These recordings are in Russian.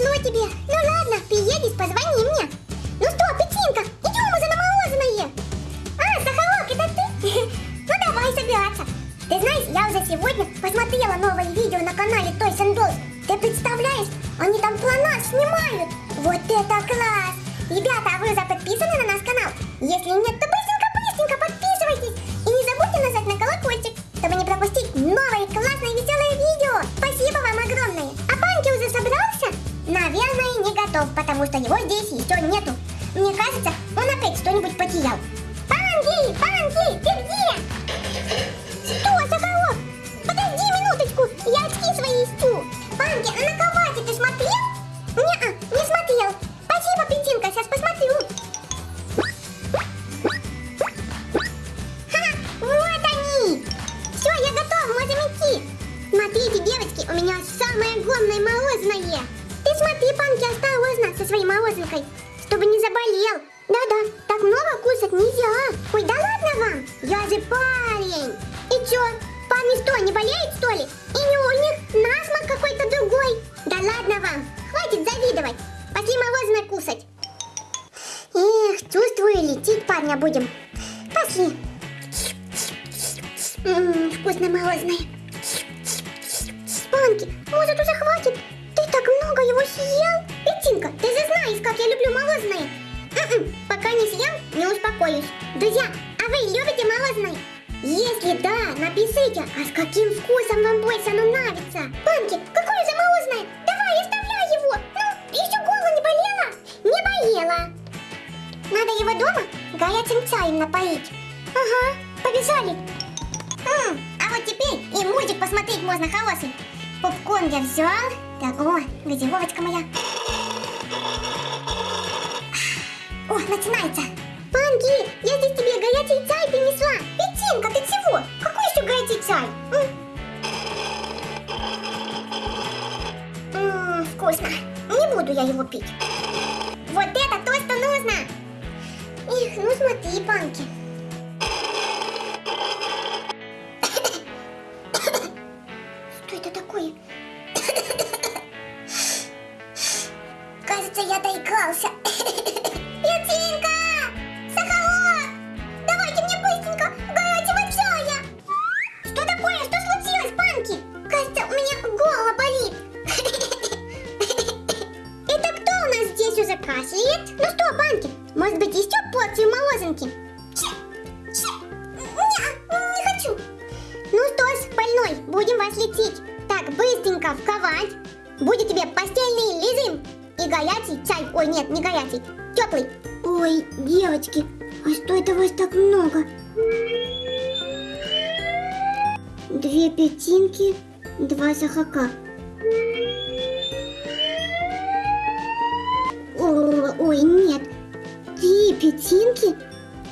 повезло тебе. Ну ладно, приедешь, позвони Кажется, он опять что-нибудь потерял. Панки, Панки, ты где? Что, Соколов? Подожди минуточку, я очки свои ищу. Панки, а на кровати ты смотрел? Не-а, не смотрел. Спасибо, Петинка, сейчас посмотрю. Ха, вот они. Все, я готов, можем идти. Смотрите, девочки, у меня самое огромное мороженое. Ты смотри, Панки, осторожно со своей мороженкой, чтобы не заболел. Да-да, так много кушать нельзя. Ой, да ладно вам, я же парень. И чё, парни что, не болеют что ли? Или у них насморк какой-то другой? Да ладно вам, хватит завидовать. Пошли мороженое кушать. Эх, чувствую, лететь парня будем. Пошли. Ммм, вкусное мороженое. Панки, может уже хватит? Ты так много его съел? Петинка, ты же знаешь, как я люблю мороженое. М-м, пока не съем, не успокоюсь. Друзья, а вы любите мороженое? Если да, напишите, а с каким вкусом вам больше оно нравится? Панки, какое же мороженое? Давай, оставляй его. Ну, еще горло не болело? Не болело. Надо его дома горячим чаем напоить. Ага, побежали. М, а вот теперь и мультик посмотреть можно хороший. Попкорн я взял. Так, о, газировочка моя. О, начинается. Панки, я здесь тебе горячий чай принесла. Петинка, ты чего? Какой еще горячий чай? М? М, вкусно. Не буду я его пить. Вот это то, что нужно. Эх, ну смотри, Панки. Будет тебе постельный режим и горячий чай. Ой, нет, не горячий, теплый. Ой, девочки, а что это вас так много? Две пятинки, два сахака. Ой, нет. Три пятинки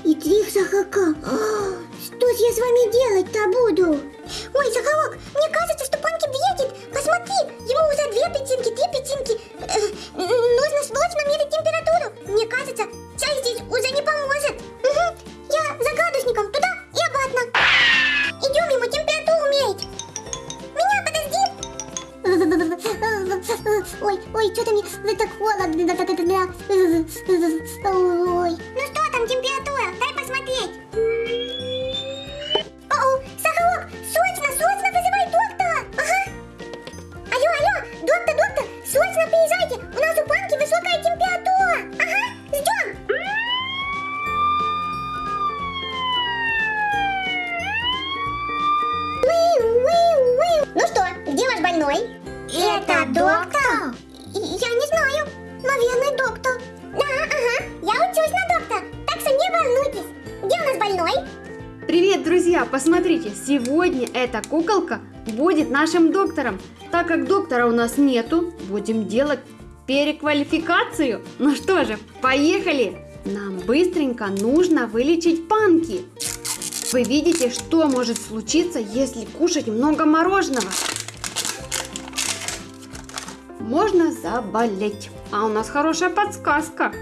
и три сахака. Что ж я с вами делать-то буду? Ой, Сахарок, мне кажется, что Панки бредит. Посмотри, ему уже две пятинки, три пятинки. Э, нужно срочно мерить температуру. Мне кажется, чай здесь уже не поможет. Мгм, Я за градусником туда и обратно. Идем ему температуру мерить. Меня подожди. Ой, ой, что-то мне так холодно. Привет, друзья! Посмотрите, сегодня эта куколка будет нашим доктором. Так как доктора у нас нету, будем делать переквалификацию. Ну что же, поехали! Нам быстренько нужно вылечить панки. Вы видите, что может случиться, если кушать много мороженого? Можно заболеть. А у нас хорошая подсказка.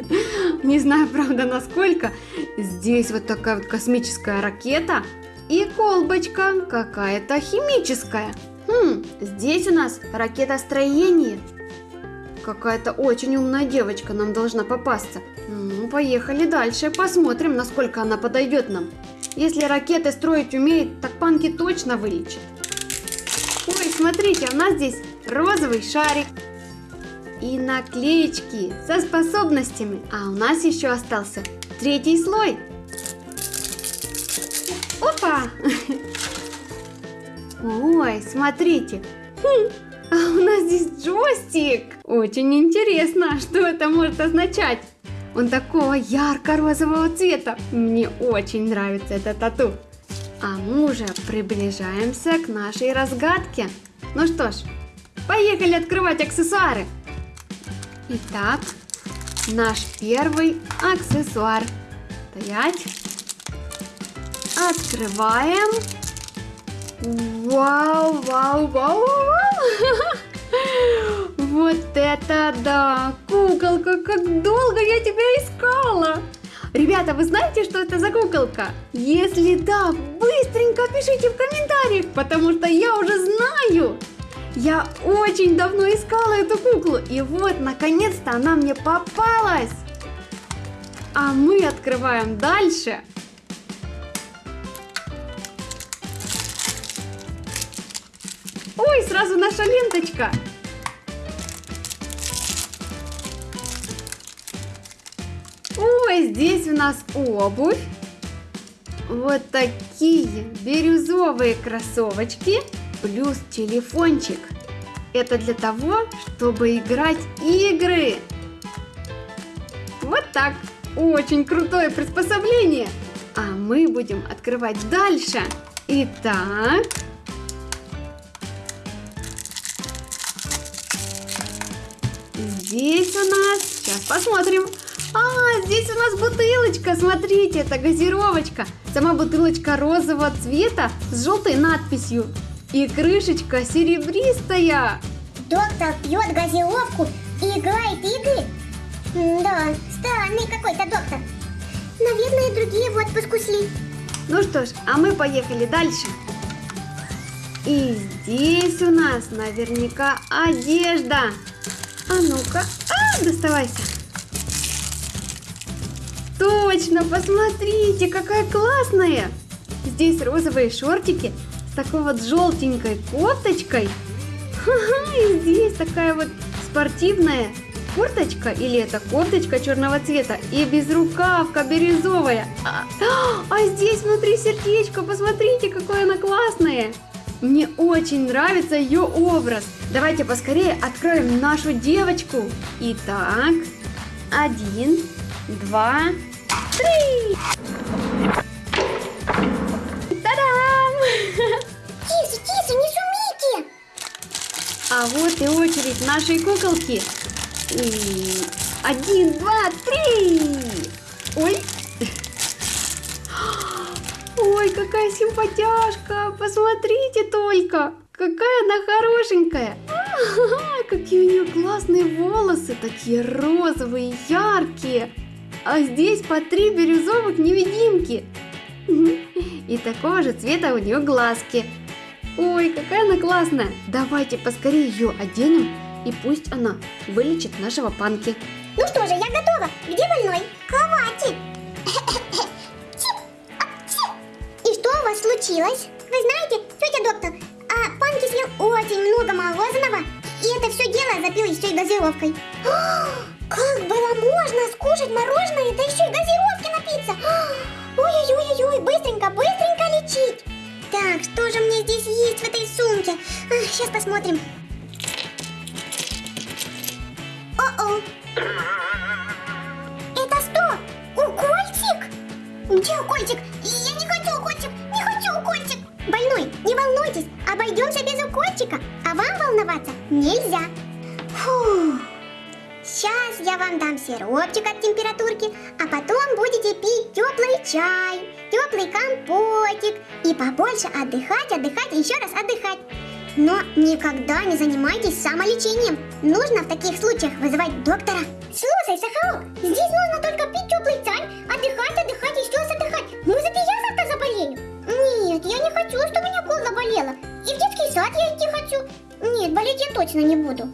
Не знаю, правда, насколько. Здесь вот такая вот космическая ракета и колбочка какая-то химическая. Хм, здесь у нас ракетостроение. какая-то очень умная девочка нам должна попасться. Ну, поехали дальше, посмотрим, насколько она подойдет нам. Если ракеты строить умеет, так панки точно вылечит. Ой, смотрите, у нас здесь розовый шарик. И наклеечки со способностями. А у нас еще остался третий слой. Опа! Ой, смотрите. Хм, а у нас здесь джойстик. Очень интересно, что это может означать. Он такого ярко-розового цвета. Мне очень нравится это тату. А мы уже приближаемся к нашей разгадке. Ну что ж, поехали открывать аксессуары. Итак, наш первый аксессуар. Стоять. Открываем. Вау, вау, вау, вау. Вот это да! Куколка, как долго я тебя искала! Ребята, вы знаете, что это за куколка? Если да, быстренько пишите в комментариях, потому что я уже знаю. Я очень давно искала эту куклу, и вот, наконец-то она мне попалась. А мы открываем дальше. Ой, сразу наша ленточка. Ой, здесь у нас обувь. Вот такие бирюзовые кроссовочки плюс телефончик. Это для того, чтобы играть игры. Вот так. Очень крутое приспособление. А мы будем открывать дальше. Итак. Здесь у нас, сейчас посмотрим. А, здесь у нас бутылочка, смотрите, это газировочка. Сама бутылочка розового цвета с желтой надписью. И крышечка серебристая. Доктор пьет газировку и играет игры? Да, странный какой-то доктор. Наверное, другие в отпуск ушли. Ну что ж, а мы поехали дальше. И здесь у нас наверняка одежда. А ну-ка, а, доставайся. Точно, посмотрите, какая классная. Здесь розовые шортики с такой вот желтенькой кофточкой. И здесь такая вот спортивная курточка или это кофточка черного цвета и безрукавка бирюзовая. А, а здесь внутри сердечко, посмотрите, какое она классное. Мне очень нравится ее образ. Давайте поскорее откроем нашу девочку. Итак, один, два, три. А вот и очередь нашей куколки. И один, два, три. Ой. Ой, какая симпатяшка. Посмотрите только. Какая она хорошенькая. А, какие у нее классные волосы. Такие розовые, яркие. А здесь по три бирюзовых невидимки. И такого же цвета у нее глазки. Ой, какая она классная. Давайте поскорее ее оденем. И пусть она вылечит нашего панки. Ну что же, я готова. Где больной? Кровати. И что у вас случилось? Вы знаете, тетя доктор, а Панки съел очень много мороженого, и это все дело запил еще и газировкой. Как было можно скушать мороженое, да еще и газировки напиться? Так, что же мне здесь есть в этой сумке? А, сейчас посмотрим. О-о. Это что? Укольчик? Где укольчик? Я не хочу укольчик, не хочу укольчик. Больной, не волнуйтесь, обойдемся без укольчика, а вам волноваться нельзя. Я вам дам сиропчик от температурки, а потом будете пить теплый чай, теплый компотик и побольше отдыхать, отдыхать и еще раз отдыхать. Но никогда не занимайтесь самолечением. Нужно в таких случаях вызывать доктора. Слушай, Сахарок, здесь нужно только пить теплый чай, отдыхать, отдыхать, еще раз отдыхать. Может, и я завтра заболею? Нет, я не хочу, чтобы меня кол заболела. И в детский сад я идти хочу. Нет, болеть я точно не буду.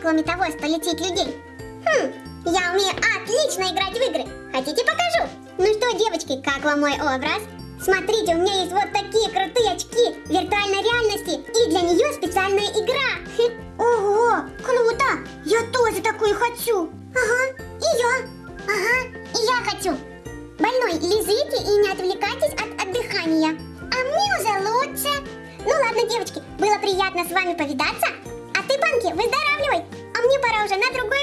Кроме того, что лечить людей? Хм, я умею отлично играть в игры. Хотите покажу? Ну что, девочки, как вам мой образ? Смотрите, у меня есть вот такие крутые очки виртуальной реальности, и для нее специальная игра. Уже на другой вызов.